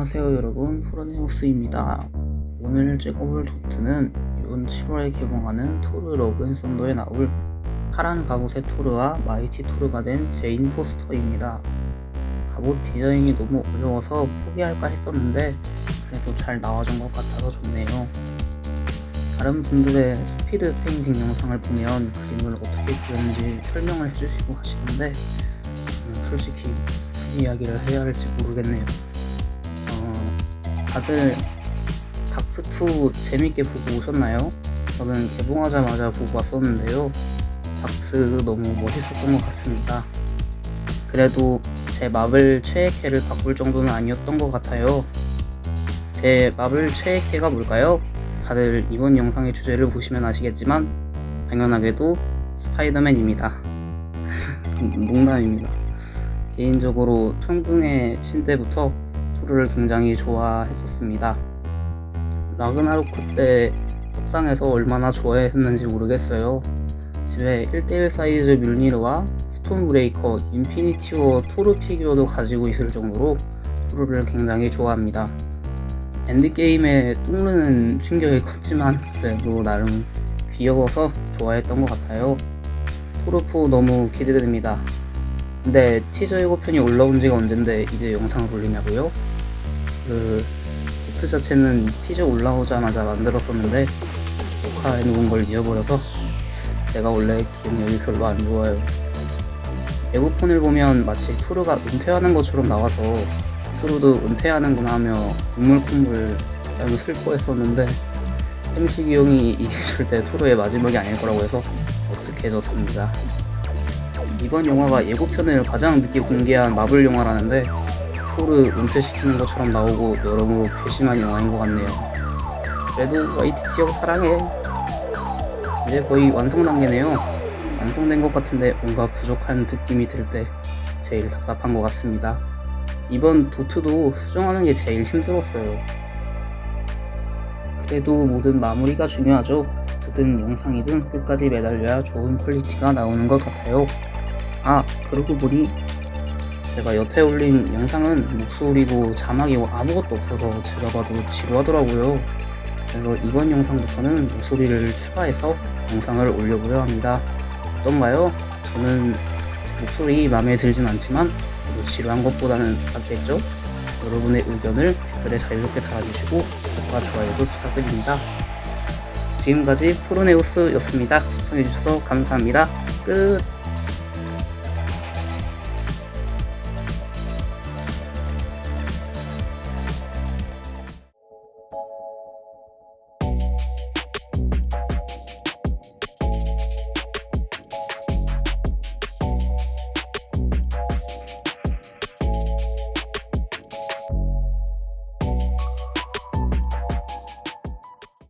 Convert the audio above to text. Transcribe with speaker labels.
Speaker 1: 안녕하세요 여러분. 프로네우스입니다. 오늘 찍어볼 도트는 이번 7월에 개봉하는 토르 러브 앤 썬더에 나올 파란 갑옷의 토르와 마이티 토르가 된 제인 포스터입니다. 갑옷 디자인이 너무 어려워서 포기할까 했었는데 그래도 잘 나와준 것 같아서 좋네요. 다른 분들의 스피드 페인팅 영상을 보면 그림을 어떻게 그렸는지 설명을 해주시고 하시는데 저는 솔직히 무슨 이야기를 해야 할지 모르겠네요. 어, 다들 닥스2 재밌게 보고 오셨나요? 저는 개봉하자마자 보고 왔었는데요. 닥스 너무 멋있었던 것 같습니다. 그래도 제 마블 최애캐를 바꿀 정도는 아니었던 것 같아요. 제 마블 최애캐가 뭘까요? 다들 이번 영상의 주제를 보시면 아시겠지만 당연하게도 스파이더맨입니다. 농담입니다. 개인적으로 천둥의 신 때부터 토르를 굉장히 좋아했었습니다. 라그나로크 때 석상에서 얼마나 좋아했는지 모르겠어요. 집에 1대1 사이즈 묠니르와 스톰 브레이커, 인피니티워 토르 피규어도 가지고 있을 정도로 토르를 굉장히 좋아합니다. 엔드게임에 뚱르는 충격이 컸지만 그래도 나름 귀여워서 좋아했던 것 같아요. 토르4 너무 기대됩니다. 근데 티저 예고편이 올라온 지가 언젠데 이제 영상을 올리냐고요? 그 보트 자체는 티저 올라오자마자 만들었었는데 녹화해 놓은 걸 잊어버려서 제가 원래 기억력이 별로 안 좋아요. 예고편을 보면 마치 토르가 은퇴하는 것처럼 나와서 토르도 은퇴하는구나 하며 눈물 콧물 너무 슬퍼했었는데 햄식이 형이 이게 절대 토르의 마지막이 아닐 거라고 해서 어색해졌습니다. 이번 영화가 예고편을 가장 늦게 공개한 마블 영화라는데 토르 은퇴시키는 것처럼 나오고 여러모로 괘씸한 영화인 것 같네요. 그래도 YTT 형 사랑해. 이제 거의 완성 단계네요. 완성된 것 같은데 뭔가 부족한 느낌이 들 때 제일 답답한 것 같습니다. 이번 도트도 수정하는 게 제일 힘들었어요. 그래도 뭐든 마무리가 중요하죠. 도트든 영상이든 끝까지 매달려야 좋은 퀄리티가 나오는 것 같아요. 아 그러고 보니 제가 여태 올린 영상은 목소리고 자막이고 아무것도 없어서 제가 봐도 지루하더라고요. 그래서 이번 영상부터는 목소리를 추가해서 영상을 올려보려 합니다. 어떤가요? 저는 목소리 마음에 들진 않지만 지루한 것보다는 낫겠죠? 여러분의 의견을 댓글에 자유롭게 달아주시고 구독과 좋아요도 부탁드립니다. 지금까지 프로네우스였습니다. 시청해주셔서 감사합니다. 끝